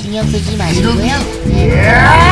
신경 쓰지 마시고요. 네.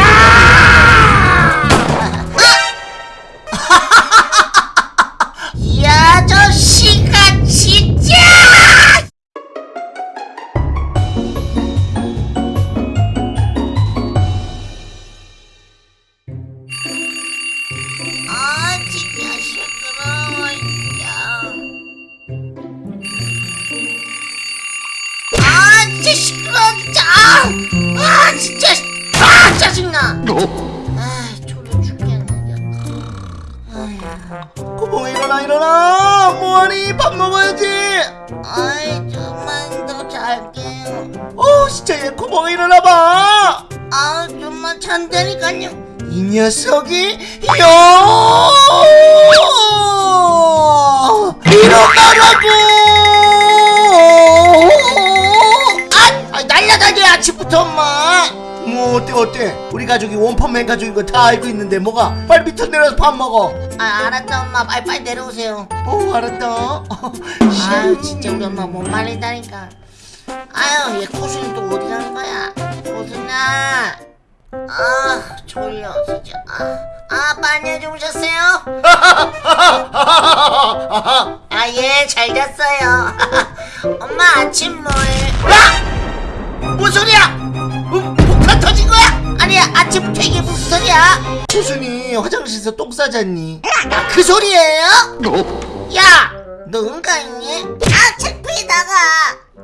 아 졸려 죽겠네 아휴 고봉아 일어나 일어나. 뭐하니? 밥 먹어야지. 아이 좀만 더 잘게요. 어 진짜 얘 고봉아 일어나 봐. 아 좀만 잔다니까요. 이 녀석이 요 일어나라고! 아, 아 날라다녀 아침부터 엄마 뭐 어때 어때? 우리 가족이 원펀맨 가족인 거 다 알고 있는데 뭐가? 빨리 밑으로 내려서 밥 먹어. 아 알았다 엄마. 빨리 빨리 내려오세요. 어 알았다. 아유 진짜 우리 엄마 못 말린다니까. 아유 얘 코순이 또 어디 가는 거야? 코순아. 아 졸려 진짜. 아, 아 빨리 주무셨어요? 아 예 잘 잤어요. 엄마 아침 뭐해 야! 뭔 소리야 아니야 아침부터 이게 무슨 소리야 호순이 화장실에서 똥 싸잖니 아, 그 소리예요? 야! 너 응가 있니? 아 창피해 나가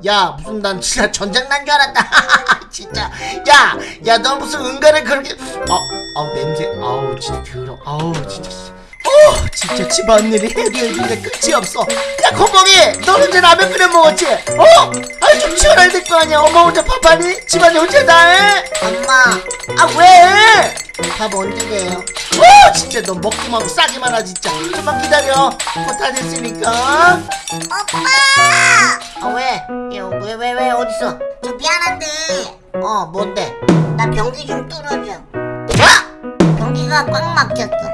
야 무슨 난 진짜 전장 장난 줄 알았다 진짜 야, 야, 너 무슨 은가를 그렇게, 아, 아우 냄새, 아우 진짜 더러, 아우 진짜, 씨. 어, 진짜 집안일이 해결인데 끝이 없어. 야, 고봉이, 너는 이제 라면 끓여 먹었지? 어? 아니 좀 치워놔야 될 거 아니야. 엄마 혼자 밥하니? 집안일 혼자 다 해? 엄마 아 왜? 밥 언제 돼요? 어, 진짜 너 먹기만 하고 싸기만 하 진짜. 좀만 기다려. 뭐다 됐으니까. 오빠! 아 왜? 왜 왜 왜 어딨어? 저 미안한데 어 뭔데? 나 변기 좀 뚫어줘 뭐? 변기가 꽉 막혔어 야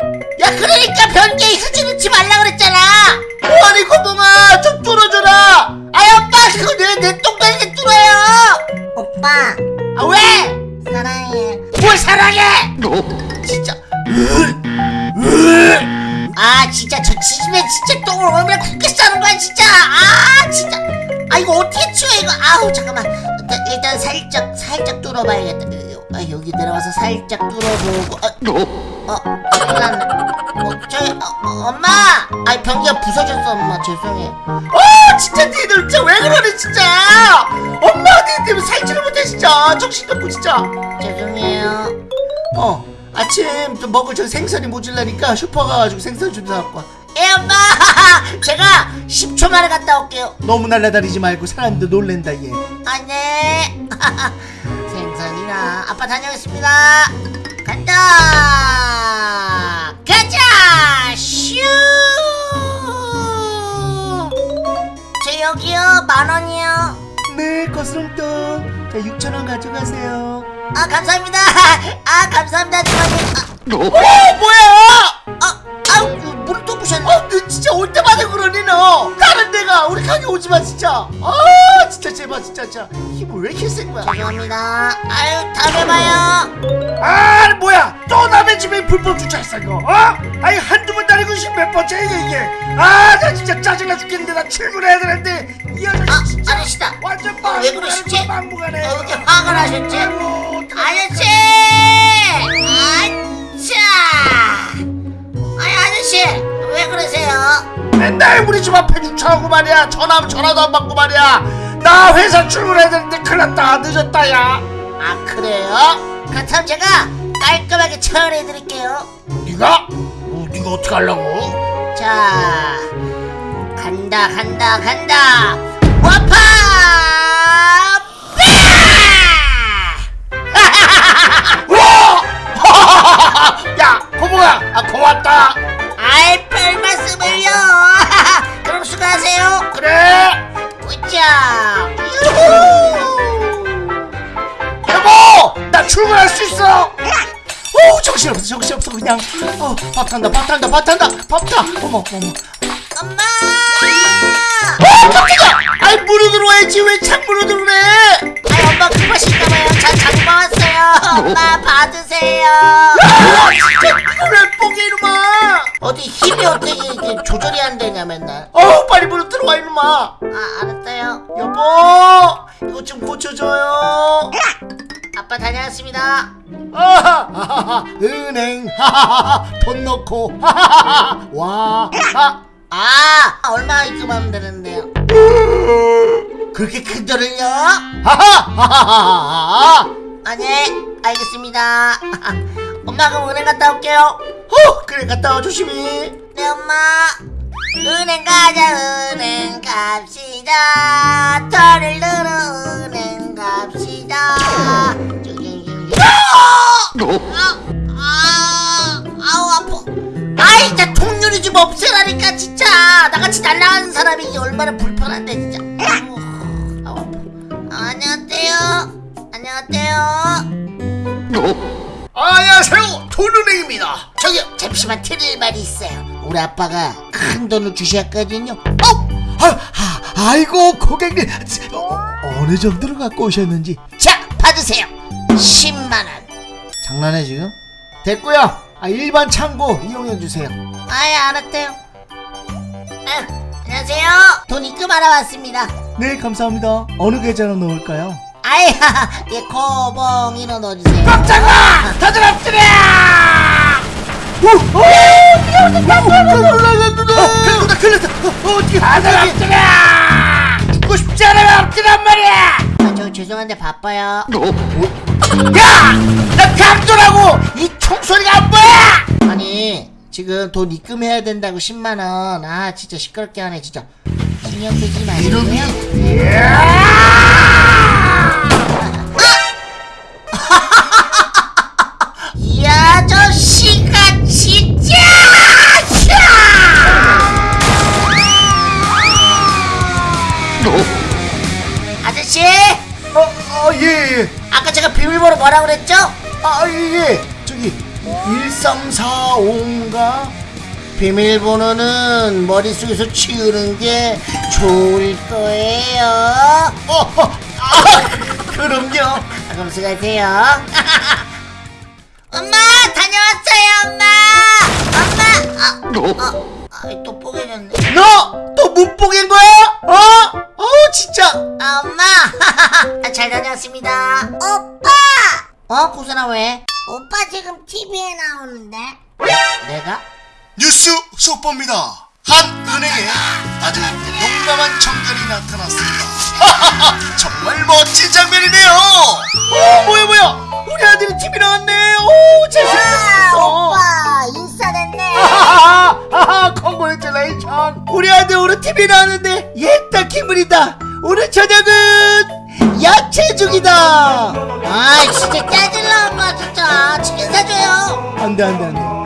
그러니까 변기에 휴지 넣지 말라 그랬잖아. 뭐하니 고봉아, 좀 뚫어줘라. 아이 오빠 그거 내내 똥간에 뚫어요. 오빠. 아 왜? 사랑해. 뭘 사랑해? 진짜. 아 진짜 저 지집에 진짜 똥을 얼마나 굳게 싸는 거야 진짜. 아 진짜. 아 이거 어떻게 치워 이거? 아우 잠깐만. 일단 살짝 살짝 뚫어봐야겠다 아 여기 내려와서 살짝 뚫어보고. 어, 어 큰일 났네 어 저기 어, 어, 엄마! 아이 변기가 부서졌어 엄마. 죄송해 어 진짜 니들 진짜 왜 그러니 진짜? 엄마 니 때문에 살지를 못해 진짜 정신도 없고 진짜. 죄송해요. 어 아침 좀 먹을 저 생선이 모질라니까 슈퍼 가가지고 생선 좀 사갖고 와. 예 엄마! 제가 10초 만에 갔다 올게요. 너무 날라다니지 말고 사람도 놀랜다 얘. 안돼 생선이나 아빠 다녀오겠습니다. 간다! 가자! 슈저 여기요. 만원이요. 네 거스름돈. 자 6천원 가져가세요. 아 감사합니다. 아 감사합니다. 주머니 어? 뭐야? 아, 아, 물을 또 부셨네. 어, 너 진짜 올 때마다 그러니 너? 다른 데가 우리 가게 오지마 진짜. 아 진짜 제발 진짜 진짜. 힘을 왜 이렇게 센 거야? 죄송합니다. 아유 다음에 봐요. 아 뭐야. 또 남의 집에 불법 주차했어 이거. 어? 아니 한두 번 다니고 몇 번째야 이게. 아 나 진짜 짜증나 죽겠는데 나 출근해야 되는데. 이 아저씨 아, 진짜 아저씨다. 완전 어, 왜 그러시지? 막무가내 어, 이렇게 화가 나셨지? 아이고, 맨날 우리 집 앞에 주차하고 말이야 전화하면 전화도 안 받고 말이야 나 회사 출근해야 되는데 큰일 났다 늦었다 야아 그래요? 그렇다면 제가 깔끔하게 처리해 드릴게요 네가? 어, 네가 어떻게 하려고? 자 간다 간다 간다 와파! 오 정신없어 정신없어. 그냥 어, 밥 탄다 밥 탄다 밥 탄다 밥타. 어머 어머. 엄마! 어 깜짝이야! 아이 문으로 들어와야지. 왜 창문으로 들어오래? 아이 엄마 급하실까봐요. 자, 자 엄마 받으세요. 이걸 뽕개 이놈아. 어디 힘이 어떻게 이렇게 조절이 안 되냐 맨날. 어 빨리 물어 들어와 이놈아. 아 알았어요. 여보 이거 좀 고쳐줘요 아빠 다녀왔습니다. 아하하하 은행 하하하 돈 넣고 하하하 와 아, 아 얼마 입금하면 되는데요? 그렇게 큰 돈을요 하하하하하 아네 알겠습니다. 엄마 그럼 은행 갔다 올게요. 어 그래 갔다 와 조심히 네 엄마 은행 가자 은행 갑시다 털을 들어 은행 갑시다 아, 아, 아우 아파. 아이 진짜 통유리 좀 없애라니까 진짜. 나같이 날라가는 사람이 이게 얼마나 불편한데 진짜. 아우 아우 아파. 아, 안녕하세요. 안녕하세요. 안녕하세요. 돈은행입니다. 저기요 잠시만 드릴 말이 있어요. 우리 아빠가 큰 돈을 주셨거든요. 어? 아, 아, 아이고 고객님. 어, 어느 정도로 갖고 오셨는지. 자 받으세요 10만원 장난해 지금? 됐고요 아, 일반 창고 이용해 주세요 아예 알았대요 아, 안녕하세요 돈 입금하러 왔습니다 네 감사합니다 어느 계좌로 넣을까요? 아이 예 코봉이로 넣어주세요 깜짝아! 다들 엎드려! 오! 오! 큰일 났다 큰일 났다 어, 어떻게 다들 엎드려! 죄송한데 바빠요 야! 나 강도라고! 이 총소리가 안 보여! 아니 지금 돈 입금해야 된다고 10만원 아 진짜 시끄럽게 하네 진짜 신경 쓰지 마시고요 어, 어, 예, 예. 아까 제가 비밀번호 뭐라 그랬죠? 아, 예, 예. 저기, 1345인가? 비밀번호는 머릿속에서 치우는 게 좋을 거예요 어, 어, 아, 그럼요. 아, 그럼 수고하세요 엄마 다녀왔어요 엄마 엄마 아, 아, 아, 또 뽀개졌네 너, 또못 보긴 거야? 어? 어, 진짜. 아 엄마 아, 잘 다녀왔습니다 오빠 어 고선아 왜? 오빠 지금 TV에 나오는데 내가? 뉴스 속보입니다. 한 은행에 아주 용감한 청년이 나타났습니다. 정말 멋진 장면이네요. 어, 뭐야, 뭐야. 우리 아들이 TV 나왔네. 오, 잘생겼어. 인싸 됐네 하하하, 하하, congratulation 우리 아들 오늘 TV 나왔는데 옛다 기분이다. 오늘 저녁은 야채죽이다. 아 진짜 짜증나 엄마 진짜 치킨 사줘요 안돼 안돼 안돼